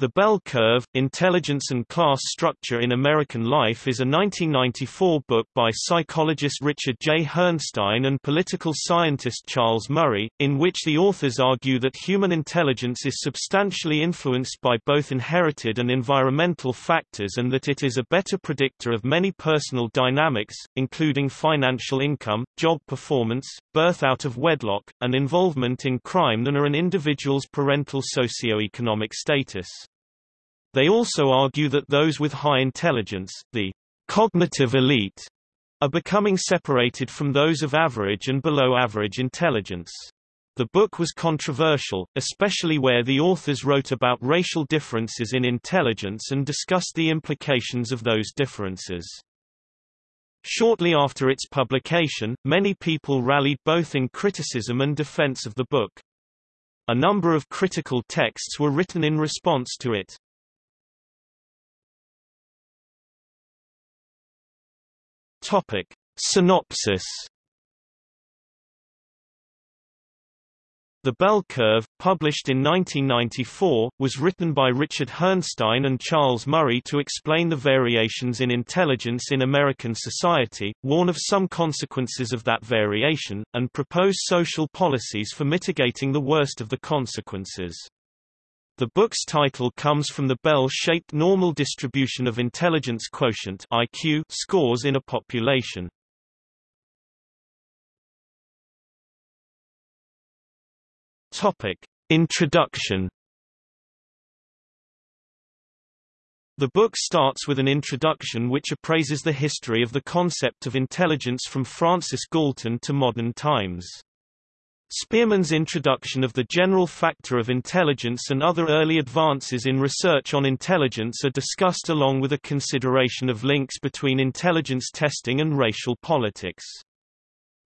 The Bell Curve, Intelligence and Class Structure in American Life is a 1994 book by psychologist Richard J. Herrnstein and political scientist Charles Murray, in which the authors argue that human intelligence is substantially influenced by both inherited and environmental factors and that it is a better predictor of many personal dynamics, including financial income, job performance, birth out of wedlock, and involvement in crime than are an individual's parental socioeconomic status. They also argue that those with high intelligence, the cognitive elite, are becoming separated from those of average and below average intelligence. The book was controversial, especially where the authors wrote about racial differences in intelligence and discussed the implications of those differences. Shortly after its publication, many people rallied both in criticism and defense of the book. A number of critical texts were written in response to it. Topic. Synopsis The Bell Curve, published in 1994, was written by Richard Herrnstein and Charles Murray to explain the variations in intelligence in American society, warn of some consequences of that variation, and propose social policies for mitigating the worst of the consequences. The book's title comes from the bell-shaped normal distribution of intelligence quotient IQ scores in a population. Topic: Introduction The book starts with an introduction which appraises the history of the concept of intelligence from Francis Galton to modern times. Spearman's introduction of the general factor of intelligence and other early advances in research on intelligence are discussed along with a consideration of links between intelligence testing and racial politics.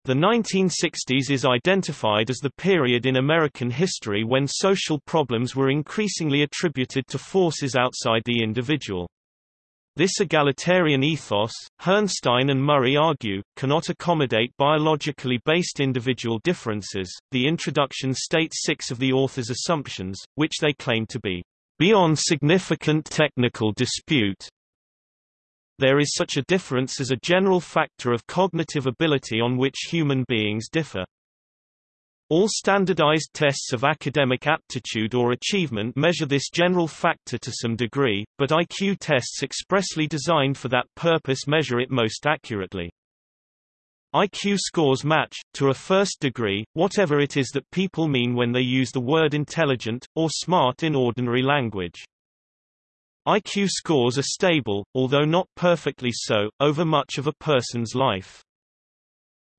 The 1960s is identified as the period in American history when social problems were increasingly attributed to forces outside the individual. This egalitarian ethos, Herrnstein and Murray argue, cannot accommodate biologically based individual differences. The introduction states six of the author's assumptions, which they claim to be beyond significant technical dispute. There is such a difference as a general factor of cognitive ability on which human beings differ. All standardized tests of academic aptitude or achievement measure this general factor to some degree, but IQ tests expressly designed for that purpose measure it most accurately. IQ scores match, to a first degree, whatever it is that people mean when they use the word intelligent, or smart in ordinary language. IQ scores are stable, although not perfectly so, over much of a person's life.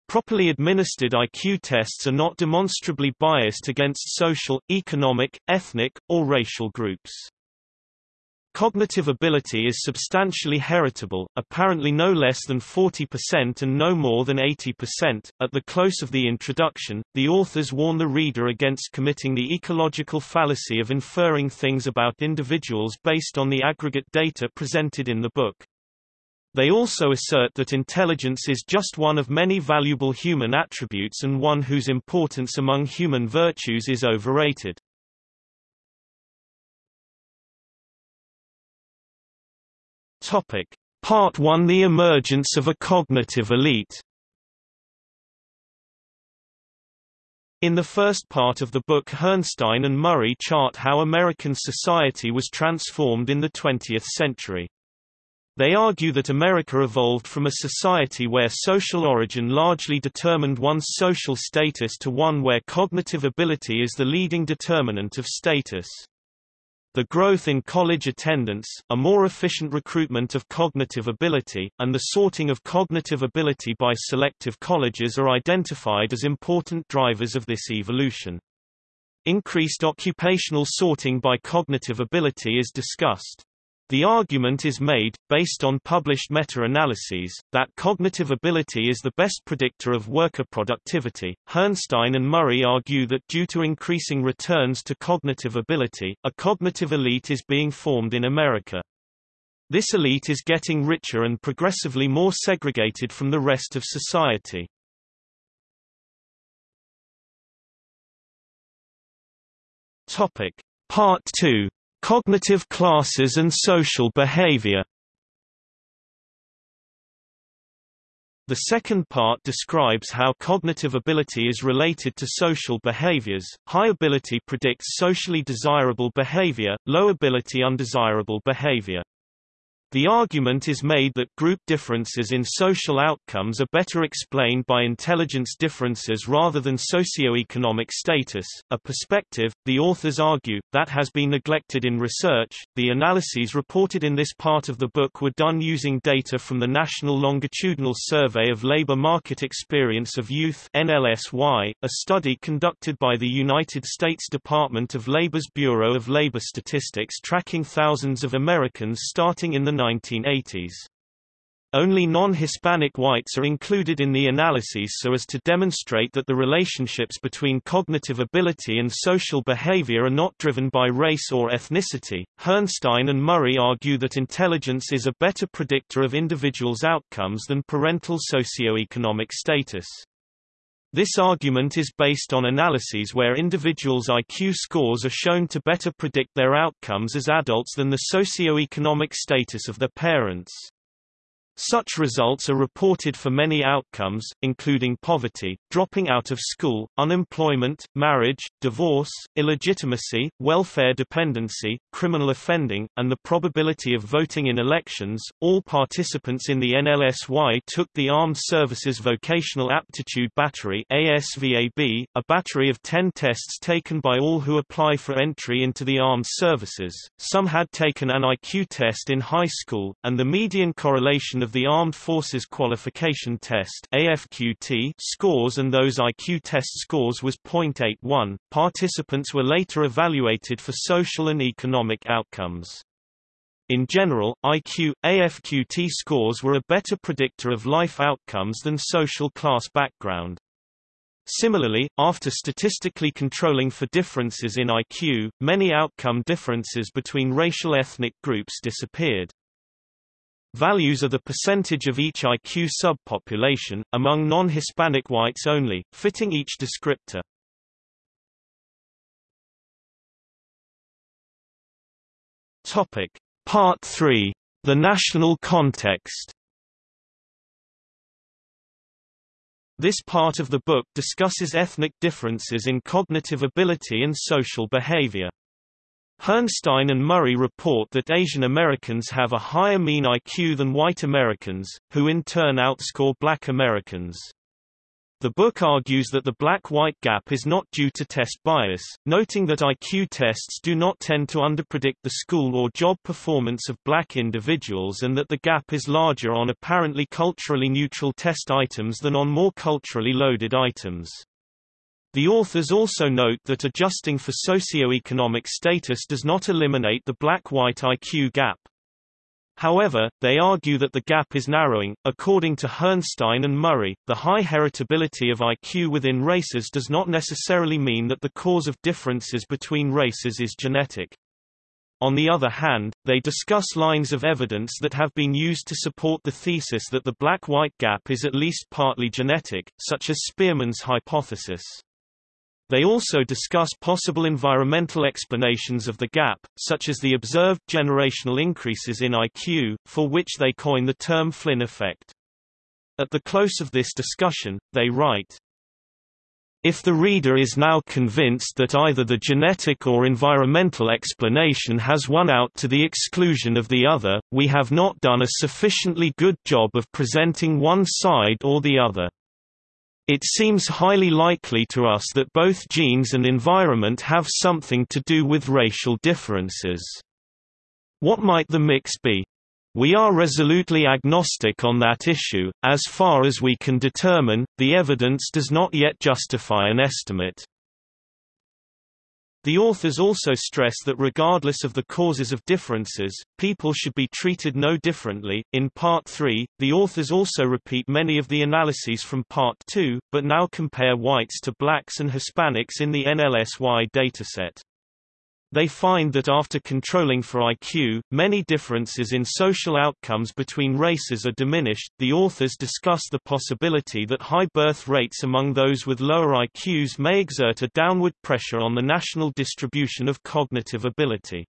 Properly administered IQ tests are not demonstrably biased against social, economic, ethnic, or racial groups. Cognitive ability is substantially heritable, apparently no less than 40% and no more than 80%. At the close of the introduction, the authors warn the reader against committing the ecological fallacy of inferring things about individuals based on the aggregate data presented in the book. They also assert that intelligence is just one of many valuable human attributes and one whose importance among human virtues is overrated. Topic. Part 1 The emergence of a cognitive elite In the first part of the book Herrnstein and Murray chart how American society was transformed in the 20th century. They argue that America evolved from a society where social origin largely determined one's social status to one where cognitive ability is the leading determinant of status. The growth in college attendance, a more efficient recruitment of cognitive ability, and the sorting of cognitive ability by selective colleges are identified as important drivers of this evolution. Increased occupational sorting by cognitive ability is discussed. The argument is made, based on published meta-analyses, that cognitive ability is the best predictor of worker productivity. Herrnstein and Murray argue that due to increasing returns to cognitive ability, a cognitive elite is being formed in America. This elite is getting richer and progressively more segregated from the rest of society. Topic. Part 2 Cognitive classes and social behavior The second part describes how cognitive ability is related to social behaviors. High ability predicts socially desirable behavior, low ability undesirable behavior. The argument is made that group differences in social outcomes are better explained by intelligence differences rather than socioeconomic status, a perspective, the authors argue, that has been neglected in research. The analyses reported in this part of the book were done using data from the National Longitudinal Survey of Labor Market Experience of Youth NLSY, a study conducted by the United States Department of Labor's Bureau of Labor Statistics tracking thousands of Americans starting in the 1980s. Only non-Hispanic whites are included in the analyses so as to demonstrate that the relationships between cognitive ability and social behavior are not driven by race or ethnicity. Herrnstein and Murray argue that intelligence is a better predictor of individuals' outcomes than parental socioeconomic status. This argument is based on analyses where individuals' IQ scores are shown to better predict their outcomes as adults than the socio-economic status of their parents. Such results are reported for many outcomes, including poverty, dropping out of school, unemployment, marriage, divorce, illegitimacy, welfare dependency, criminal offending, and the probability of voting in elections. All participants in the NLSY took the Armed Services Vocational Aptitude Battery (ASVAB), a battery of 10 tests taken by all who apply for entry into the armed services. Some had taken an IQ test in high school, and the median correlation of the Armed Forces Qualification Test AFQT scores and those IQ test scores was 0.81. Participants were later evaluated for social and economic outcomes. In general, IQ, AFQT scores were a better predictor of life outcomes than social class background. Similarly, after statistically controlling for differences in IQ, many outcome differences between racial ethnic groups disappeared. Values are the percentage of each IQ subpopulation, among non-Hispanic whites only, fitting each descriptor. Topic. Part 3. The national context This part of the book discusses ethnic differences in cognitive ability and social behavior. Herrnstein and Murray report that Asian Americans have a higher mean IQ than white Americans, who in turn outscore black Americans. The book argues that the black-white gap is not due to test bias, noting that IQ tests do not tend to underpredict the school or job performance of black individuals and that the gap is larger on apparently culturally neutral test items than on more culturally loaded items. The authors also note that adjusting for socioeconomic status does not eliminate the black-white IQ gap. However, they argue that the gap is narrowing. According to Herrnstein and Murray, the high heritability of IQ within races does not necessarily mean that the cause of differences between races is genetic. On the other hand, they discuss lines of evidence that have been used to support the thesis that the black-white gap is at least partly genetic, such as Spearman's hypothesis. They also discuss possible environmental explanations of the gap, such as the observed generational increases in IQ, for which they coin the term Flynn effect. At the close of this discussion, they write, if the reader is now convinced that either the genetic or environmental explanation has won out to the exclusion of the other, we have not done a sufficiently good job of presenting one side or the other. It seems highly likely to us that both genes and environment have something to do with racial differences. What might the mix be? We are resolutely agnostic on that issue, as far as we can determine, the evidence does not yet justify an estimate. The authors also stress that regardless of the causes of differences, people should be treated no differently. In Part 3, the authors also repeat many of the analyses from Part 2, but now compare whites to blacks and Hispanics in the NLSY dataset. They find that after controlling for IQ, many differences in social outcomes between races are diminished. The authors discuss the possibility that high birth rates among those with lower IQs may exert a downward pressure on the national distribution of cognitive ability.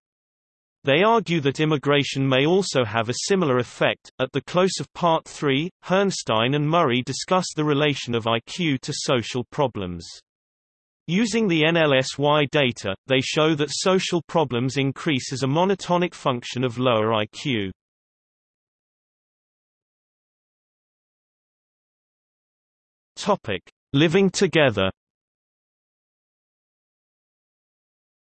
They argue that immigration may also have a similar effect. At the close of Part 3, Herrnstein and Murray discuss the relation of IQ to social problems. Using the NLSY data, they show that social problems increase as a monotonic function of lower IQ. Topic: Living together.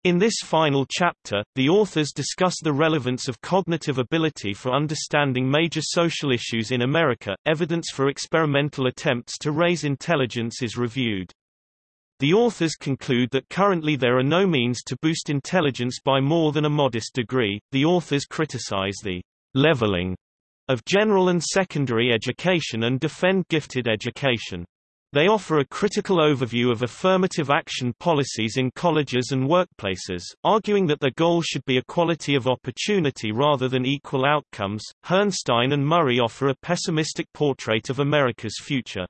In this final chapter, the authors discuss the relevance of cognitive ability for understanding major social issues in America. Evidence for experimental attempts to raise intelligence is reviewed. The authors conclude that currently there are no means to boost intelligence by more than a modest degree. The authors criticize the leveling of general and secondary education and defend gifted education. They offer a critical overview of affirmative action policies in colleges and workplaces, arguing that their goal should be equality of opportunity rather than equal outcomes. Herrnstein and Murray offer a pessimistic portrait of America's future.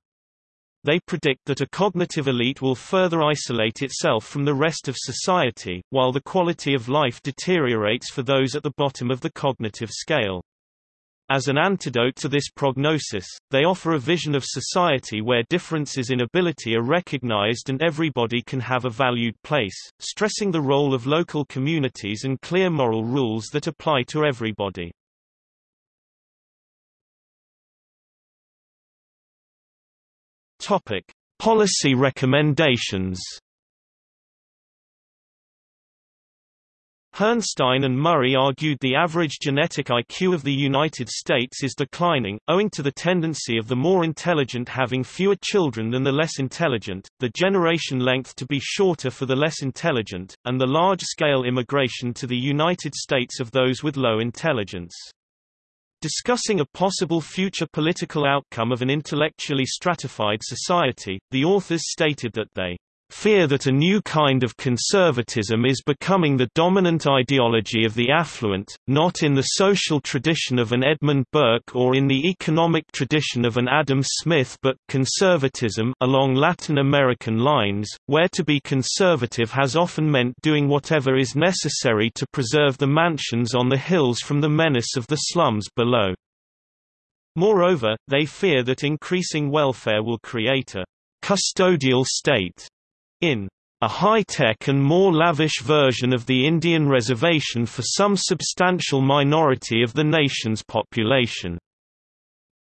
They predict that a cognitive elite will further isolate itself from the rest of society, while the quality of life deteriorates for those at the bottom of the cognitive scale. As an antidote to this prognosis, they offer a vision of society where differences in ability are recognized and everybody can have a valued place, stressing the role of local communities and clear moral rules that apply to everybody. Topic: Policy recommendations Herrnstein and Murray argued the average genetic IQ of the United States is declining, owing to the tendency of the more intelligent having fewer children than the less intelligent, the generation length to be shorter for the less intelligent, and the large-scale immigration to the United States of those with low intelligence. Discussing a possible future political outcome of an intellectually stratified society, the authors stated that they fear that a new kind of conservatism is becoming the dominant ideology of the affluent, not in the social tradition of an Edmund Burke or in the economic tradition of an Adam Smith but conservatism along Latin American lines, where to be conservative has often meant doing whatever is necessary to preserve the mansions on the hills from the menace of the slums below. Moreover, they fear that increasing welfare will create a custodial state in a high-tech and more lavish version of the Indian reservation for some substantial minority of the nation's population.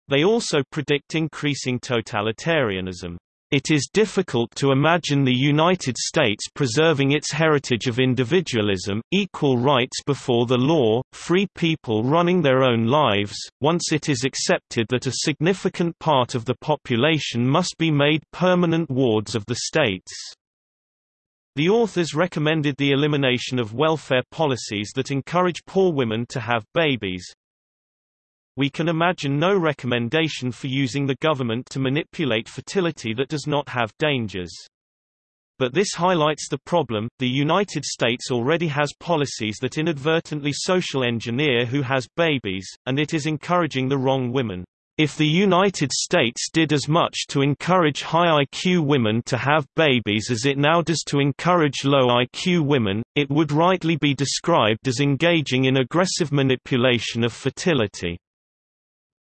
They also predict increasing totalitarianism. It is difficult to imagine the United States preserving its heritage of individualism, equal rights before the law, free people running their own lives, once it is accepted that a significant part of the population must be made permanent wards of the states. The authors recommended the elimination of welfare policies that encourage poor women to have babies. We can imagine no recommendation for using the government to manipulate fertility that does not have dangers. But this highlights the problem, the United States already has policies that inadvertently social engineer who has babies, and it is encouraging the wrong women. If the United States did as much to encourage high IQ women to have babies as it now does to encourage low IQ women, it would rightly be described as engaging in aggressive manipulation of fertility.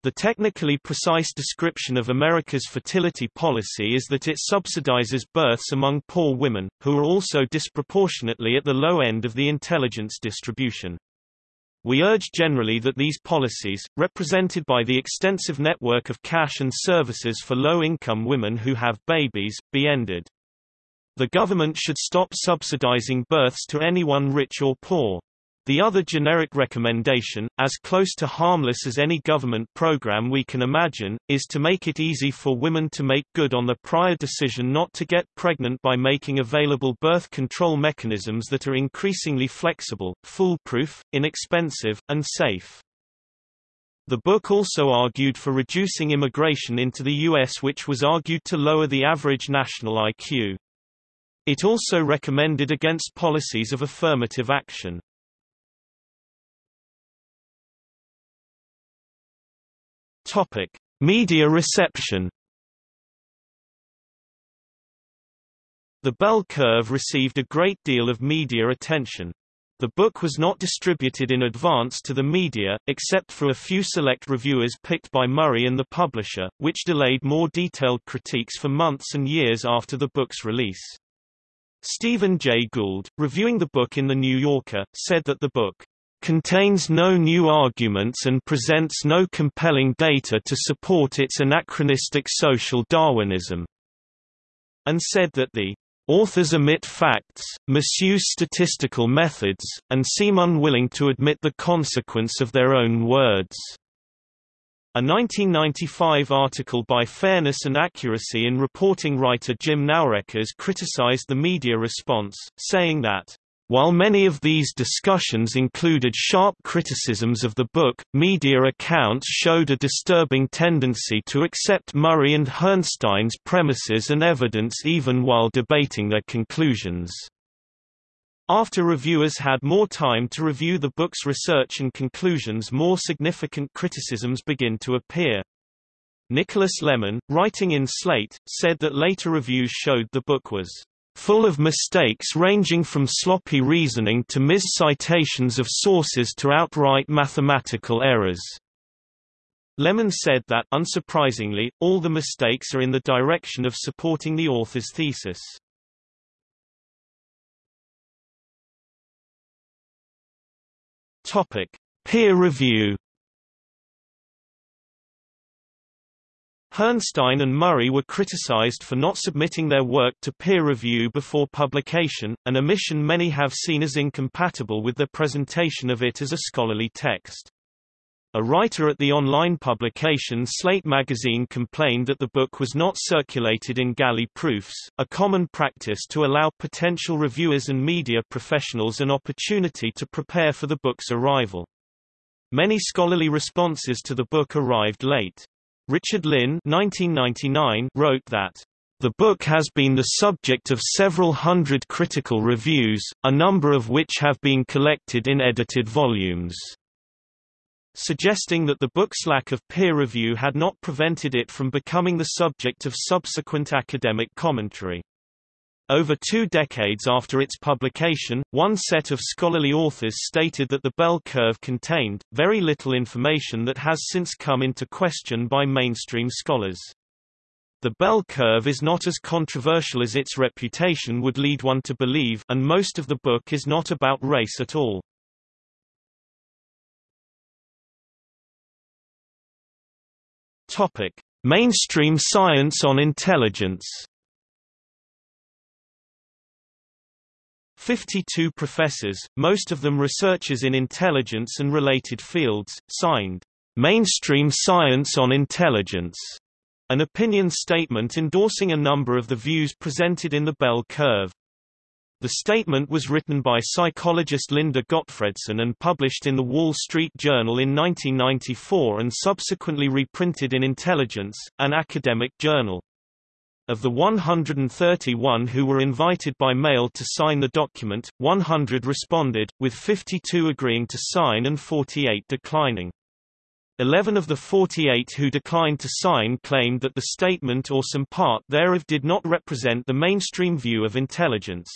The technically precise description of America's fertility policy is that it subsidizes births among poor women, who are also disproportionately at the low end of the intelligence distribution. We urge generally that these policies, represented by the extensive network of cash and services for low-income women who have babies, be ended. The government should stop subsidizing births to anyone rich or poor. The other generic recommendation, as close to harmless as any government program we can imagine, is to make it easy for women to make good on the prior decision not to get pregnant by making available birth control mechanisms that are increasingly flexible, foolproof, inexpensive, and safe. The book also argued for reducing immigration into the U.S. which was argued to lower the average national IQ. It also recommended against policies of affirmative action. Topic: Media reception. The bell curve received a great deal of media attention. The book was not distributed in advance to the media, except for a few select reviewers picked by Murray and the publisher, which delayed more detailed critiques for months and years after the book's release. Stephen Jay Gould, reviewing the book in The New Yorker, said that the book contains no new arguments and presents no compelling data to support its anachronistic social Darwinism, and said that the Authors omit facts, misuse statistical methods, and seem unwilling to admit the consequence of their own words. A 1995 article by Fairness and Accuracy in Reporting writer Jim Naureckas criticized the media response, saying that while many of these discussions included sharp criticisms of the book, media accounts showed a disturbing tendency to accept Murray and Herrnstein's premises and evidence even while debating their conclusions. After reviewers had more time to review the book's research and conclusions more significant criticisms begin to appear. Nicholas Lemann, writing in Slate, said that later reviews showed the book was full of mistakes ranging from sloppy reasoning to mis-citations of sources to outright mathematical errors. Lemann said that, unsurprisingly, all the mistakes are in the direction of supporting the author's thesis. Topic: Peer review Herrnstein and Murray were criticized for not submitting their work to peer review before publication, an omission many have seen as incompatible with their presentation of it as a scholarly text. A writer at the online publication Slate magazine complained that the book was not circulated in galley proofs, a common practice to allow potential reviewers and media professionals an opportunity to prepare for the book's arrival. Many scholarly responses to the book arrived late. Richard Lynn 1999 wrote that the book has been the subject of several hundred critical reviews, a number of which have been collected in edited volumes, suggesting that the book's lack of peer review had not prevented it from becoming the subject of subsequent academic commentary. Over two decades after its publication, one set of scholarly authors stated that the bell curve contained, very little information that has since come into question by mainstream scholars. The bell curve is not as controversial as its reputation would lead one to believe and most of the book is not about race at all. Mainstream science on intelligence 52 professors, most of them researchers in intelligence and related fields, signed Mainstream Science on Intelligence, an opinion statement endorsing a number of the views presented in the bell curve. The statement was written by psychologist Linda Gottfredson and published in the Wall Street Journal in 1994 and subsequently reprinted in Intelligence, an academic journal. Of the 131 who were invited by mail to sign the document, 100 responded, with 52 agreeing to sign and 48 declining. Eleven of the 48 who declined to sign claimed that the statement or some part thereof did not represent the mainstream view of intelligence.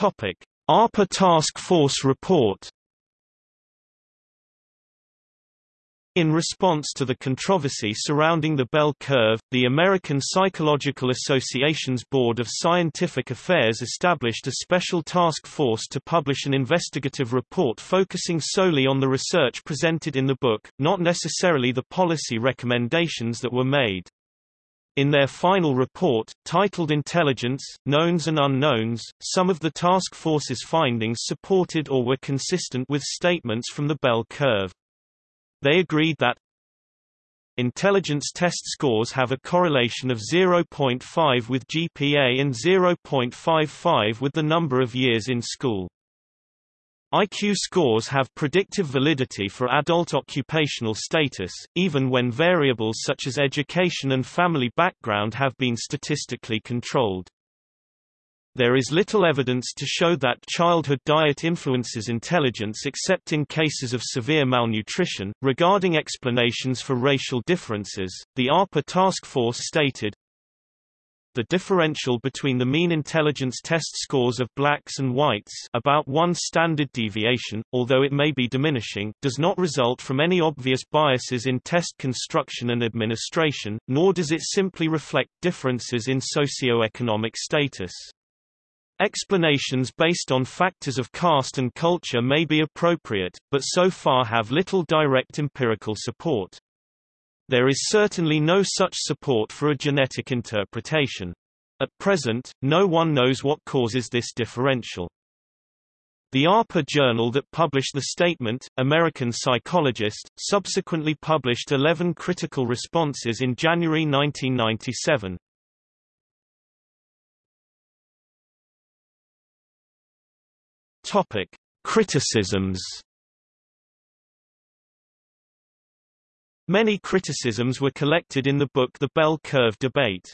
APA Task Force report In response to the controversy surrounding the bell curve, the American Psychological Association's Board of Scientific Affairs established a special task force to publish an investigative report focusing solely on the research presented in the book, not necessarily the policy recommendations that were made. In their final report, titled Intelligence, Knowns and Unknowns, some of the task force's findings supported or were consistent with statements from the bell curve. They agreed that intelligence test scores have a correlation of 0.5 with GPA and 0.55 with the number of years in school. IQ scores have predictive validity for adult occupational status, even when variables such as education and family background have been statistically controlled. There is little evidence to show that childhood diet influences intelligence except in cases of severe malnutrition. Regarding explanations for racial differences, the APA task force stated, the differential between the mean intelligence test scores of blacks and whites about one standard deviation, although it may be diminishing, does not result from any obvious biases in test construction and administration, nor does it simply reflect differences in socio-economic status. Explanations based on factors of caste and culture may be appropriate, but so far have little direct empirical support. There is certainly no such support for a genetic interpretation. At present, no one knows what causes this differential. The APA journal that published the statement, American Psychologist, subsequently published 11 critical responses in January 1997. Topic: Criticisms Many criticisms were collected in the book The Bell Curve Debate.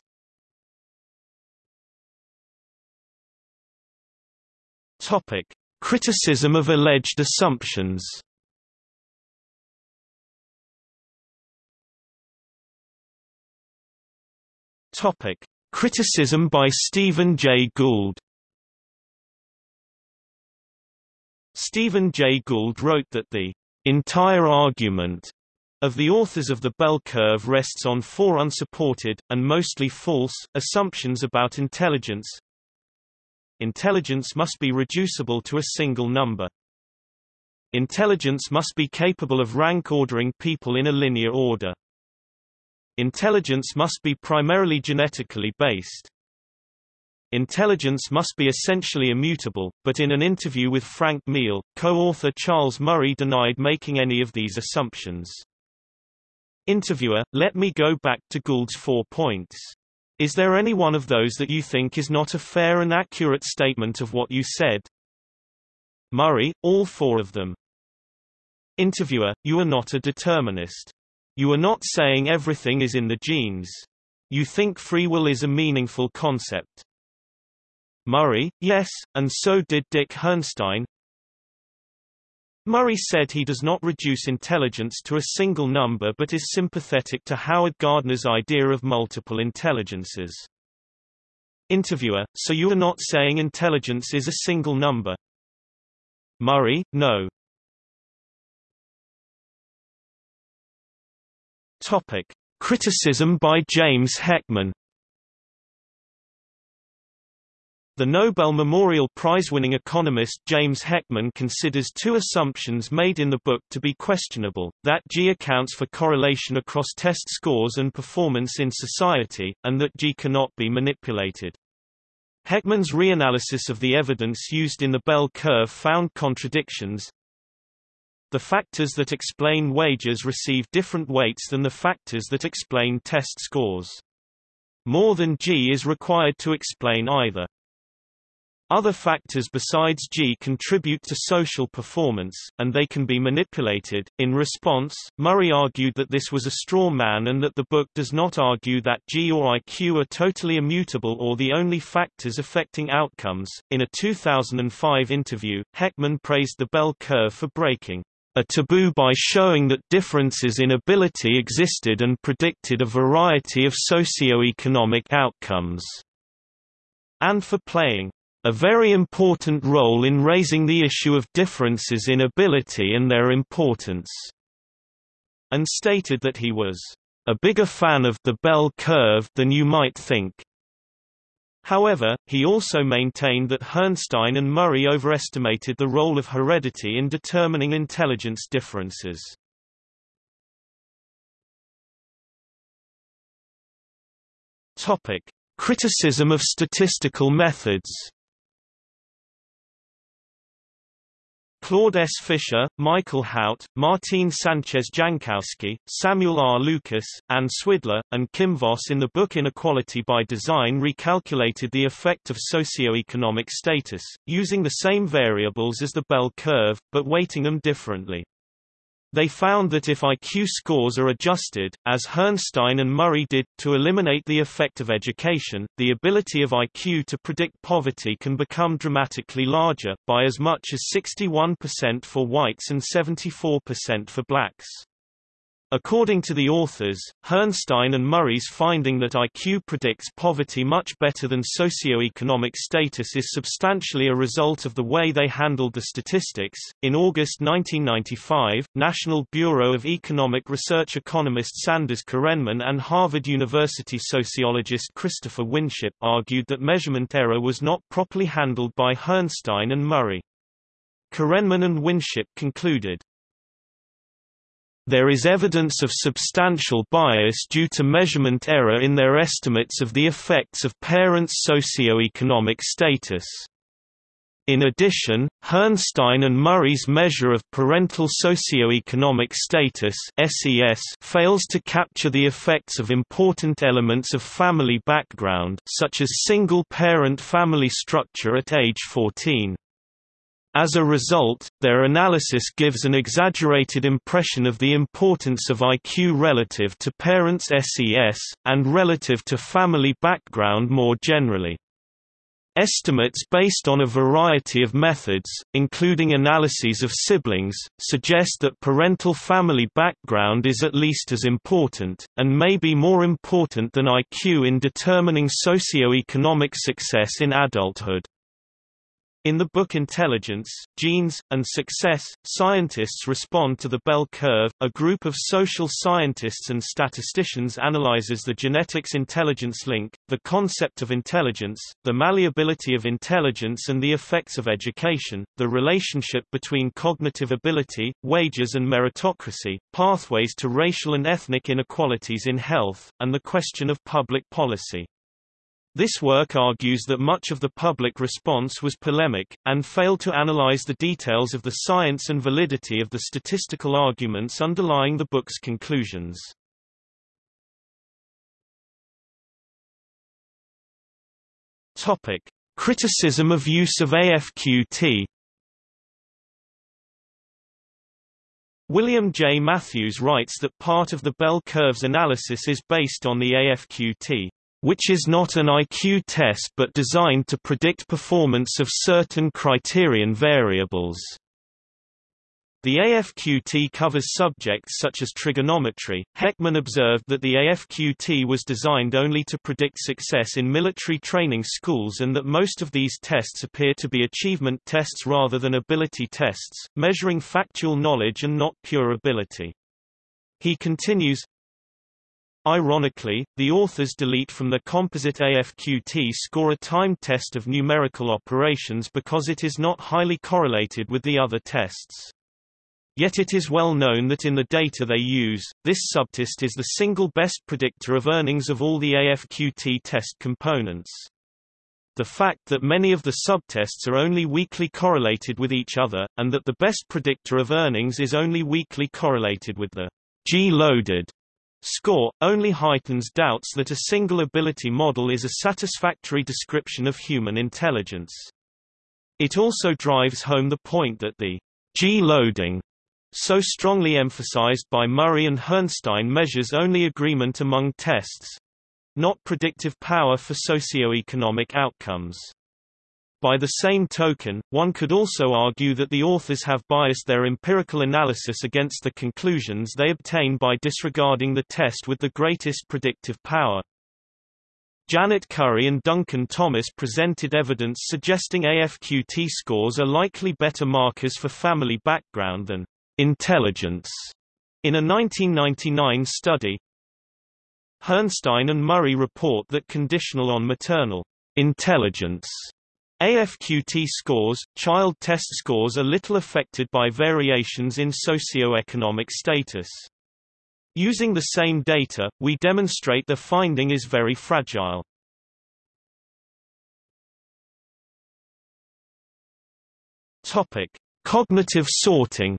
Topic: Criticism of alleged assumptions. Topic: Criticism by Stephen Jay Gould. Stephen Jay Gould wrote that the entire argument of the authors of the bell curve rests on four unsupported, and mostly false, assumptions about intelligence. Intelligence must be reducible to a single number. Intelligence must be capable of rank ordering people in a linear order. Intelligence must be primarily genetically based. Intelligence must be essentially immutable, but in an interview with Frank Miele, co-author Charles Murray denied making any of these assumptions. Interviewer, let me go back to Gould's four points. Is there any one of those that you think is not a fair and accurate statement of what you said? Murray, all four of them. Interviewer, you are not a determinist. You are not saying everything is in the genes. You think free will is a meaningful concept. Murray, yes, and so did Dick Herrnstein. Murray said he does not reduce intelligence to a single number but is sympathetic to Howard Gardner's idea of multiple intelligences. Interviewer, so you are not saying intelligence is a single number? Murray, no. Topic. Criticism by James Heckman The Nobel Memorial Prize-winning economist James Heckman considers two assumptions made in the book to be questionable, that G accounts for correlation across test scores and performance in society, and that G cannot be manipulated. Heckman's reanalysis of the evidence used in the bell curve found contradictions. The factors that explain wages receive different weights than the factors that explain test scores. More than G is required to explain either. Other factors besides G contribute to social performance, and they can be manipulated. In response, Murray argued that this was a straw man and that the book does not argue that G or IQ are totally immutable or the only factors affecting outcomes. In a 2005 interview, Heckman praised the bell curve for breaking a taboo by showing that differences in ability existed and predicted a variety of socio-economic outcomes, and for playing a very important role in raising the issue of differences in ability and their importance, and stated that he was a bigger fan of the bell curve than you might think. However, he also maintained that Herrnstein and Murray overestimated the role of heredity in determining intelligence differences. Topic: Criticism of statistical methods. Claude S. Fischer, Michael Hout, Martine Sanchez Jankowski, Samuel R. Lucas, Ann Swidler, and Kim Voss in the book Inequality by Design recalculated the effect of socioeconomic status, using the same variables as the bell curve, but weighting them differently. They found that if IQ scores are adjusted, as Herrnstein and Murray did, to eliminate the effect of education, the ability of IQ to predict poverty can become dramatically larger, by as much as 61% for whites and 74% for blacks. According to the authors, Herrnstein and Murray's finding that IQ predicts poverty much better than socioeconomic status is substantially a result of the way they handled the statistics. In August 1995, National Bureau of Economic Research economist Sanders Korenman and Harvard University sociologist Christopher Winship argued that measurement error was not properly handled by Herrnstein and Murray. Korenman and Winship concluded, there is evidence of substantial bias due to measurement error in their estimates of the effects of parents' socioeconomic status. In addition, Herrnstein and Murray's measure of parental socioeconomic status (SES) fails to capture the effects of important elements of family background, such as single-parent family structure at age 14. As a result, their analysis gives an exaggerated impression of the importance of IQ relative to parents' SES, and relative to family background more generally. Estimates based on a variety of methods, including analyses of siblings, suggest that parental family background is at least as important, and may be more important than IQ in determining socioeconomic success in adulthood. In the book Intelligence, Genes, and Success, scientists respond to the bell curve. A group of social scientists and statisticians analyzes the genetics-intelligence link, the concept of intelligence, the malleability of intelligence and the effects of education, the relationship between cognitive ability, wages and meritocracy, pathways to racial and ethnic inequalities in health, and the question of public policy. This work argues that much of the public response was polemic, and failed to analyze the details of the science and validity of the statistical arguments underlying the book's conclusions. Topic. Criticism of use of AFQT William J. Matthews writes that part of the bell curve's analysis is based on the AFQT which is not an IQ test but designed to predict performance of certain criterion variables. The AFQT covers subjects such as trigonometry. Heckman observed that the AFQT was designed only to predict success in military training schools and that most of these tests appear to be achievement tests rather than ability tests, measuring factual knowledge and not pure ability. He continues, Ironically, the authors delete from the composite AFQT score a time test of numerical operations because it is not highly correlated with the other tests. Yet it is well known that in the data they use, this subtest is the single best predictor of earnings of all the AFQT test components. The fact that many of the subtests are only weakly correlated with each other, and that the best predictor of earnings is only weakly correlated with the G-loaded Score, only heightens doubts that a single ability model is a satisfactory description of human intelligence. It also drives home the point that the G-loading so strongly emphasized by Murray and Herrnstein measures only agreement among tests, not predictive power for socioeconomic outcomes. By the same token, one could also argue that the authors have biased their empirical analysis against the conclusions they obtain by disregarding the test with the greatest predictive power. Janet Currie and Duncan Thomas presented evidence suggesting AFQT scores are likely better markers for family background than intelligence in a 1999 study. Herrnstein and Murray report that conditional on maternal intelligence AFQT scores, child test scores are little affected by variations in socioeconomic status. Using the same data, we demonstrate the finding is very fragile. Topic: Cognitive sorting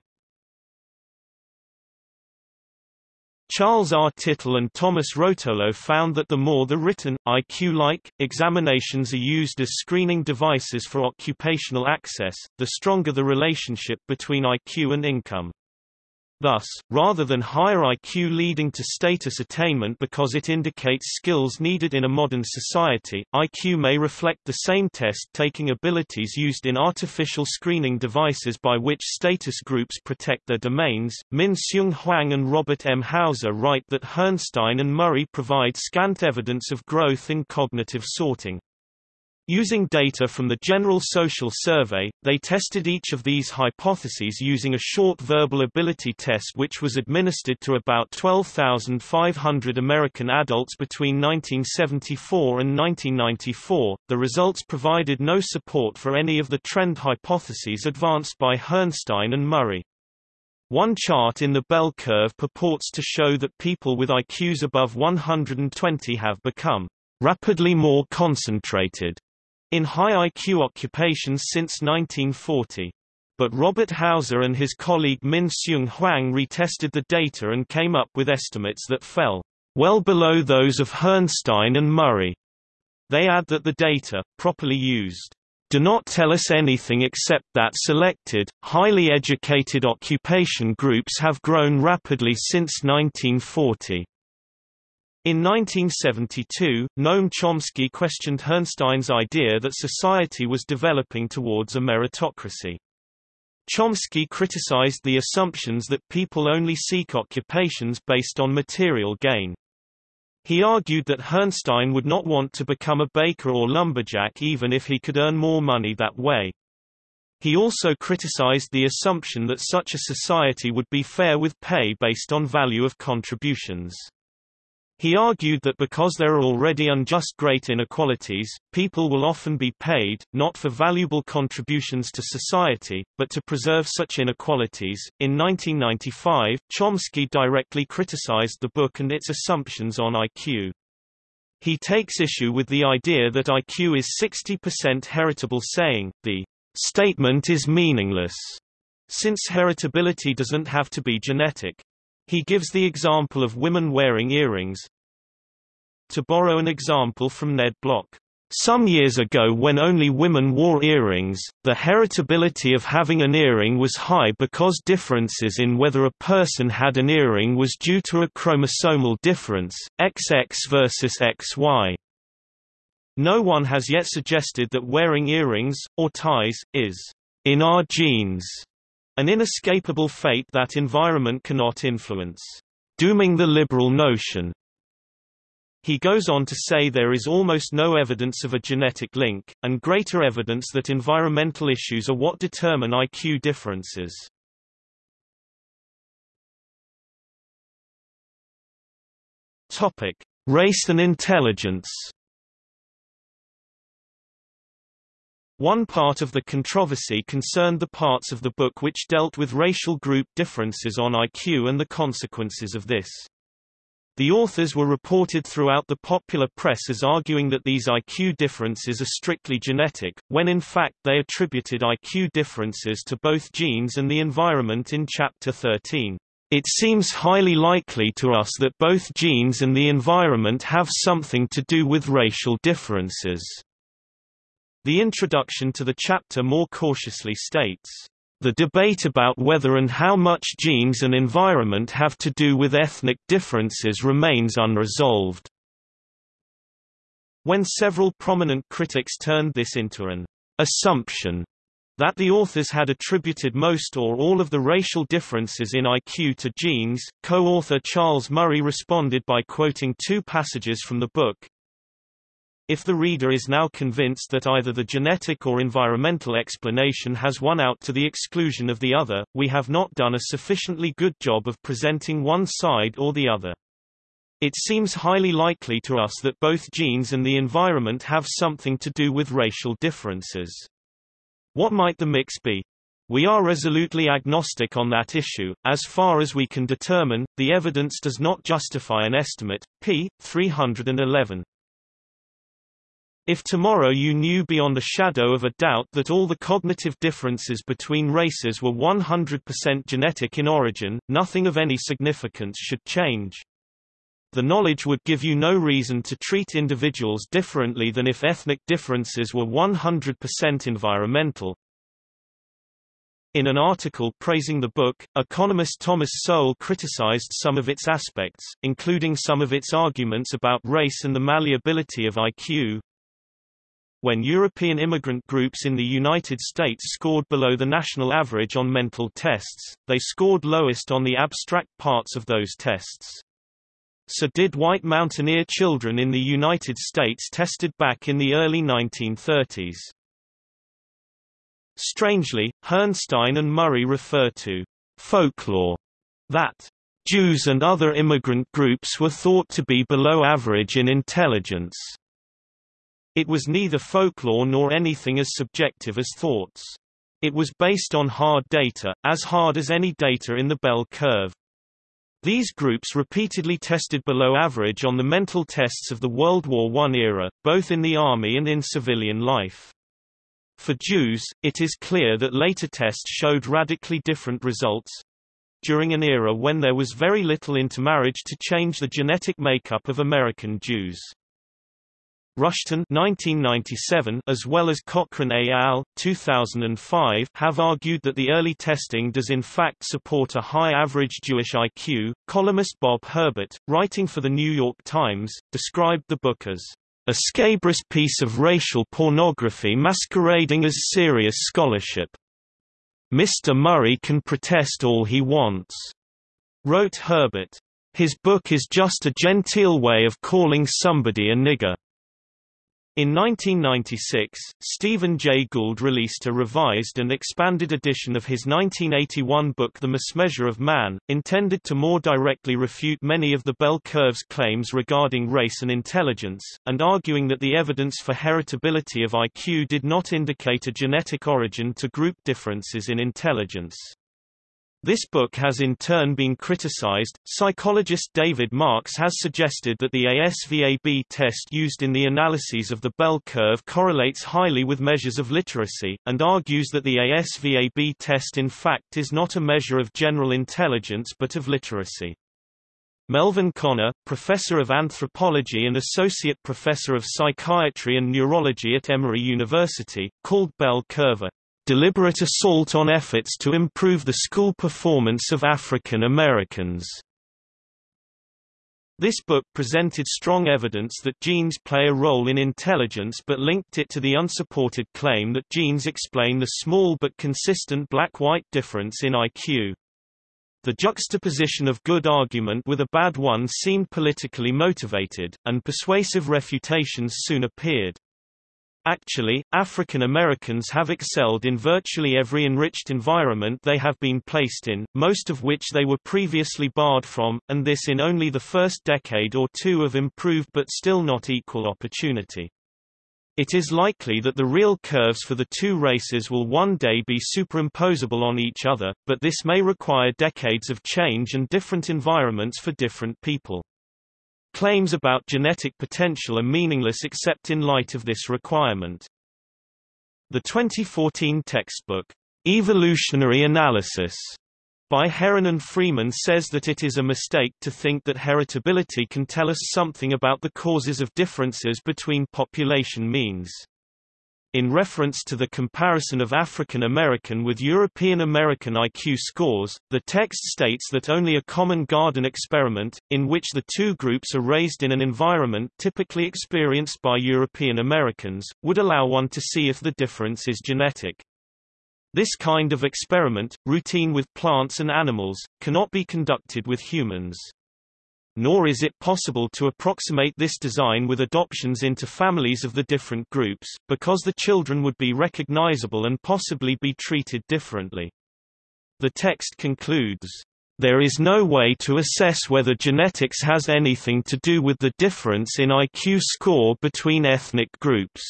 Charles R. Tittle and Thomas Rotolo found that the more the written, IQ-like, examinations are used as screening devices for occupational access, the stronger the relationship between IQ and income. Thus, rather than higher IQ leading to status attainment because it indicates skills needed in a modern society, IQ may reflect the same test-taking abilities used in artificial screening devices by which status groups protect their domains. Min-Hsiung Huang and Robert M. Hauser write that Herrnstein and Murray provide scant evidence of growth in cognitive sorting. Using data from the General Social Survey, they tested each of these hypotheses using a short verbal ability test which was administered to about 12,500 American adults between 1974 and 1994. The results provided no support for any of the trend hypotheses advanced by Herrnstein and Murray. One chart in the bell curve purports to show that people with IQs above 120 have become rapidly more concentrated in high IQ occupations since 1940. But Robert Hauser and his colleague Min-Hsiung Huang retested the data and came up with estimates that fell well below those of Herrnstein and Murray. They add that the data, properly used, do not tell us anything except that selected, highly educated occupation groups have grown rapidly since 1940. In 1972, Noam Chomsky questioned Herrnstein's idea that society was developing towards a meritocracy. Chomsky criticized the assumptions that people only seek occupations based on material gain. He argued that Herrnstein would not want to become a baker or lumberjack even if he could earn more money that way. He also criticized the assumption that such a society would be fair with pay based on value of contributions. He argued that because there are already unjust great inequalities, people will often be paid, not for valuable contributions to society, but to preserve such inequalities. In 1995, Chomsky directly criticized the book and its assumptions on IQ. He takes issue with the idea that IQ is 60% heritable saying, the statement is meaningless, since heritability doesn't have to be genetic. He gives the example of women wearing earrings. To borrow an example from Ned Block, some years ago when only women wore earrings, the heritability of having an earring was high because differences in whether a person had an earring was due to a chromosomal difference, XX versus XY. No one has yet suggested that wearing earrings, or ties, is in our genes. An inescapable fate that environment cannot influence. Dooming the liberal notion. He goes on to say there is almost no evidence of a genetic link, and greater evidence that environmental issues are what determine IQ differences. Topic: Race and intelligence. One part of the controversy concerned the parts of the book which dealt with racial group differences on IQ and the consequences of this. The authors were reported throughout the popular press as arguing that these IQ differences are strictly genetic, when in fact they attributed IQ differences to both genes and the environment in Chapter 13. It seems highly likely to us that both genes and the environment have something to do with racial differences. The introduction to the chapter more cautiously states, "...the debate about whether and how much genes and environment have to do with ethnic differences remains unresolved." When several prominent critics turned this into an assumption that the authors had attributed most or all of the racial differences in IQ to genes, co-author Charles Murray responded by quoting two passages from the book, if the reader is now convinced that either the genetic or environmental explanation has won out to the exclusion of the other, we have not done a sufficiently good job of presenting one side or the other. It seems highly likely to us that both genes and the environment have something to do with racial differences. What might the mix be? We are resolutely agnostic on that issue. As far as we can determine, the evidence does not justify an estimate. p. 311. If tomorrow you knew beyond a shadow of a doubt that all the cognitive differences between races were 100% genetic in origin, nothing of any significance should change. The knowledge would give you no reason to treat individuals differently than if ethnic differences were 100% environmental. In an article praising the book, economist Thomas Sowell criticized some of its aspects, including some of its arguments about race and the malleability of IQ. When European immigrant groups in the United States scored below the national average on mental tests, they scored lowest on the abstract parts of those tests. So did white mountaineer children in the United States tested back in the early 1930s. Strangely, Herrnstein and Murray refer to folklore that Jews and other immigrant groups were thought to be below average in intelligence. It was neither folklore nor anything as subjective as thoughts. It was based on hard data, as hard as any data in the bell curve. These groups repeatedly tested below average on the mental tests of the World War I era, both in the army and in civilian life. For Jews, it is clear that later tests showed radically different results. During an era when there was very little intermarriage to change the genetic makeup of American Jews. Rushton 1997 as well as Cochran et al. 2005 have argued that the early testing does in fact support a high average Jewish IQ. Columnist Bob Herbert, writing for the New York Times, described the book as a scabrous piece of racial pornography masquerading as serious scholarship. Mr. Murray can protest all he wants, wrote Herbert. His book is just a genteel way of calling somebody a nigger. In 1996, Stephen Jay Gould released a revised and expanded edition of his 1981 book The Mismeasure of Man, intended to more directly refute many of the bell curve's claims regarding race and intelligence, and arguing that the evidence for heritability of IQ did not indicate a genetic origin to group differences in intelligence. This book has in turn been criticized. Psychologist David Marks has suggested that the ASVAB test used in the analyses of the bell curve correlates highly with measures of literacy, and argues that the ASVAB test in fact is not a measure of general intelligence but of literacy. Melvin Konner, professor of anthropology and associate professor of psychiatry and neurology at Emory University, called bell curve a deliberate assault on efforts to improve the school performance of African Americans. This book presented strong evidence that genes play a role in intelligence but linked it to the unsupported claim that genes explain the small but consistent black-white difference in IQ. The juxtaposition of good argument with a bad one seemed politically motivated, and persuasive refutations soon appeared. Actually, African Americans have excelled in virtually every enriched environment they have been placed in, most of which they were previously barred from, and this in only the first decade or two of improved but still not equal opportunity. It is likely that the real curves for the two races will one day be superimposable on each other, but this may require decades of change and different environments for different people. Claims about genetic potential are meaningless except in light of this requirement. The 2014 textbook, Evolutionary Analysis, by Herron and Freeman says that it is a mistake to think that heritability can tell us something about the causes of differences between population means. In reference to the comparison of African American with European American IQ scores, the text states that only a common garden experiment, in which the two groups are raised in an environment typically experienced by European Americans, would allow one to see if the difference is genetic. This kind of experiment, routine with plants and animals, cannot be conducted with humans nor is it possible to approximate this design with adoptions into families of the different groups, because the children would be recognizable and possibly be treated differently. The text concludes, there is no way to assess whether genetics has anything to do with the difference in IQ score between ethnic groups.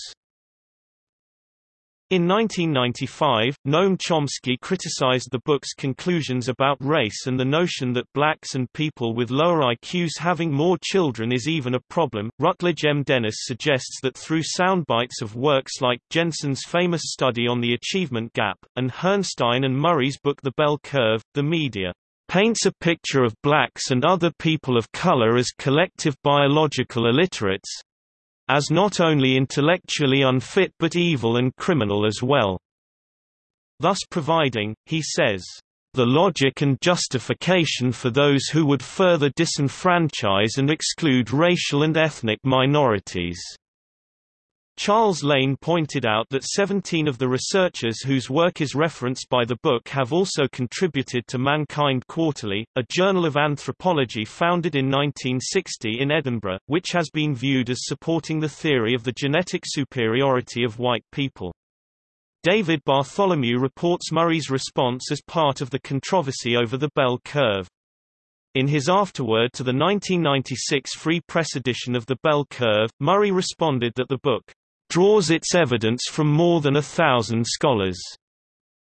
In 1995, Noam Chomsky criticized the book's conclusions about race and the notion that blacks and people with lower IQs having more children is even a problem. Rutledge M. Dennis suggests that through soundbites of works like Jensen's famous study on the achievement gap, and Herrnstein and Murray's book The Bell Curve, the media paints a picture of blacks and other people of color as collective biological illiterates, as not only intellectually unfit but evil and criminal as well. thus providing, he says, the logic and justification for those who would further disenfranchise and exclude racial and ethnic minorities. Charles Lane pointed out that 17 of the researchers whose work is referenced by the book have also contributed to Mankind Quarterly, a journal of anthropology founded in 1960 in Edinburgh, which has been viewed as supporting the theory of the genetic superiority of white people. David Bartholomew reports Murray's response as part of the controversy over the bell curve. In his afterword to the 1996 Free Press edition of The Bell Curve, Murray responded that the book draws its evidence from more than a thousand scholars,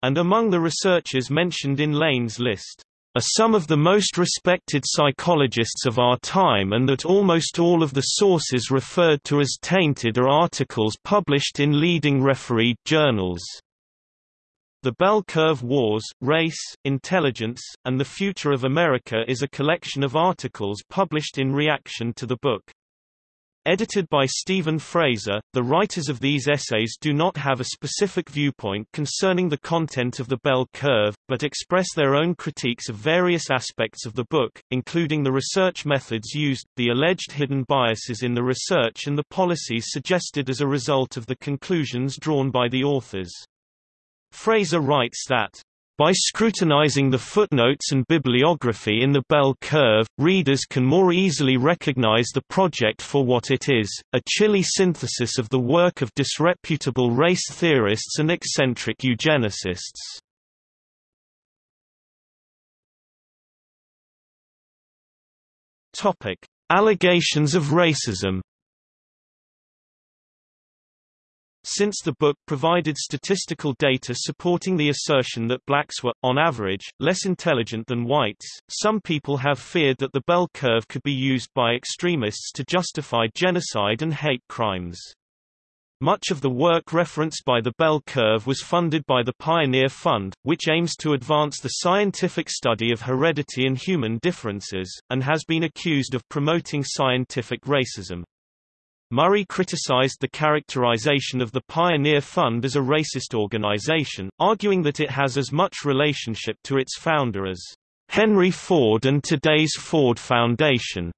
and among the researchers mentioned in Lane's list are some of the most respected psychologists of our time and that almost all of the sources referred to as tainted are articles published in leading refereed journals. The Bell Curve Wars, Race, Intelligence, and the Future of America is a collection of articles published in reaction to the book. Edited by Steven Fraser, the writers of these essays do not have a specific viewpoint concerning the content of the bell curve, but express their own critiques of various aspects of the book, including the research methods used, the alleged hidden biases in the research and the policies suggested as a result of the conclusions drawn by the authors. Fraser writes that by scrutinizing the footnotes and bibliography in the bell curve, readers can more easily recognize the project for what it is, a chilly synthesis of the work of disreputable race theorists and eccentric eugenicists. Allegations of racism Since the book provided statistical data supporting the assertion that blacks were, on average, less intelligent than whites, some people have feared that the bell curve could be used by extremists to justify genocide and hate crimes. Much of the work referenced by the bell curve was funded by the Pioneer Fund, which aims to advance the scientific study of heredity and human differences, and has been accused of promoting scientific racism. Murray criticized the characterization of the Pioneer Fund as a racist organization, arguing that it has as much relationship to its founder as Henry Ford and today's Ford Foundation.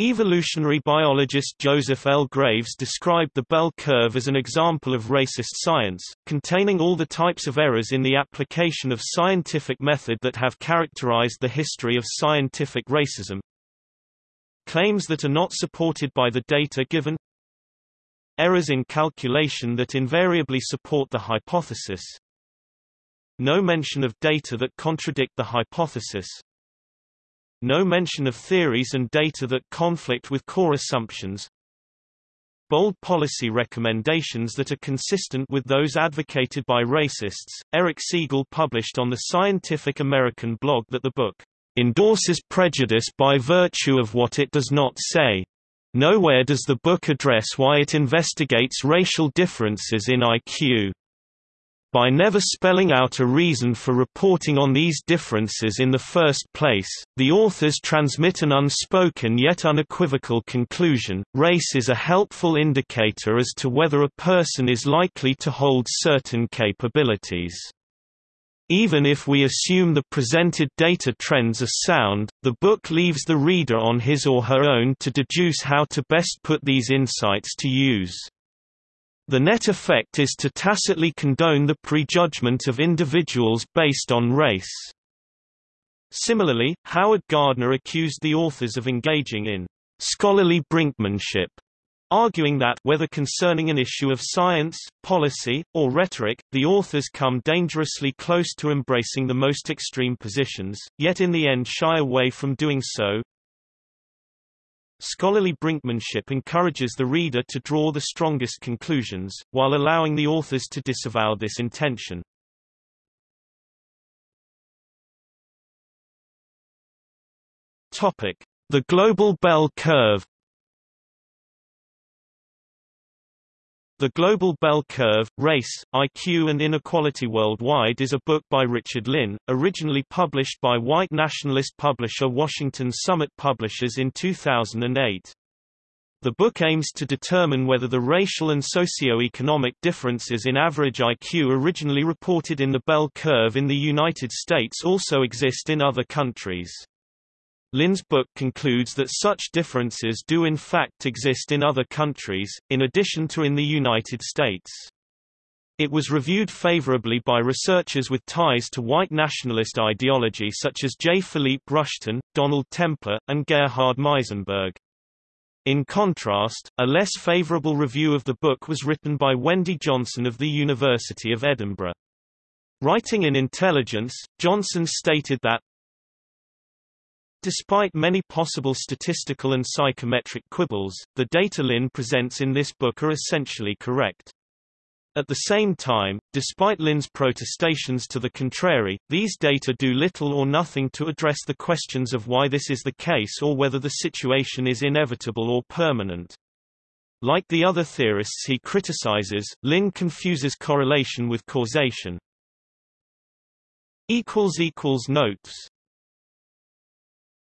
Evolutionary biologist Joseph L. Graves described the bell curve as an example of racist science, containing all the types of errors in the application of scientific method that have characterized the history of scientific racism, Claims that are not supported by the data given. Errors in calculation that invariably support the hypothesis. No mention of data that contradict the hypothesis. No mention of theories and data that conflict with core assumptions. Bold policy recommendations that are consistent with those advocated by racists. Eric Siegel published on the Scientific American blog that the book endorses prejudice by virtue of what it does not say. Nowhere does the book address why it investigates racial differences in IQ. By never spelling out a reason for reporting on these differences in the first place, the authors transmit an unspoken yet unequivocal conclusion, race is a helpful indicator as to whether a person is likely to hold certain capabilities. Even if we assume the presented data trends are sound, the book leaves the reader on his or her own to deduce how to best put these insights to use. The net effect is to tacitly condone the prejudgment of individuals based on race. Similarly, Howard Gardner accused the authors of engaging in scholarly brinkmanship arguing that whether concerning an issue of science, policy, or rhetoric, the authors come dangerously close to embracing the most extreme positions, yet in the end shy away from doing so. Scholarly brinkmanship encourages the reader to draw the strongest conclusions, while allowing the authors to disavow this intention. The global bell curve The Global Bell Curve, Race, IQ and Inequality Worldwide is a book by Richard Lynn, originally published by white nationalist publisher Washington Summit Publishers in 2008. The book aims to determine whether the racial and socio-economic differences in average IQ originally reported in the bell curve in the United States also exist in other countries. Lynn's book concludes that such differences do in fact exist in other countries, in addition to in the United States. It was reviewed favorably by researchers with ties to white nationalist ideology such as J. Philippe Rushton, Donald Templer, and Gerhard Meisenberg. In contrast, a less favorable review of the book was written by Wendy Johnson of the University of Edinburgh. Writing in Intelligence, Johnson stated that Despite many possible statistical and psychometric quibbles, the data Lynn presents in this book are essentially correct. At the same time, despite Lynn's protestations to the contrary, these data do little or nothing to address the questions of why this is the case or whether the situation is inevitable or permanent. Like the other theorists he criticizes, Lynn confuses correlation with causation. Notes